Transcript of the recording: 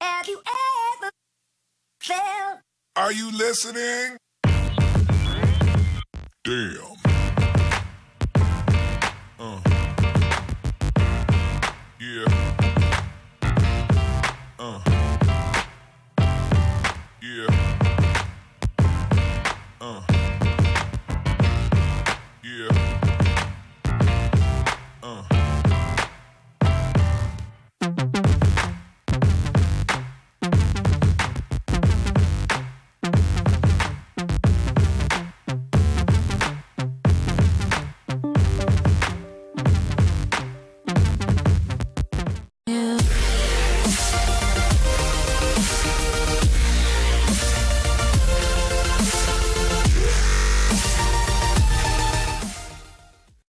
Have you ever felt? Are you listening? Damn. Yeah.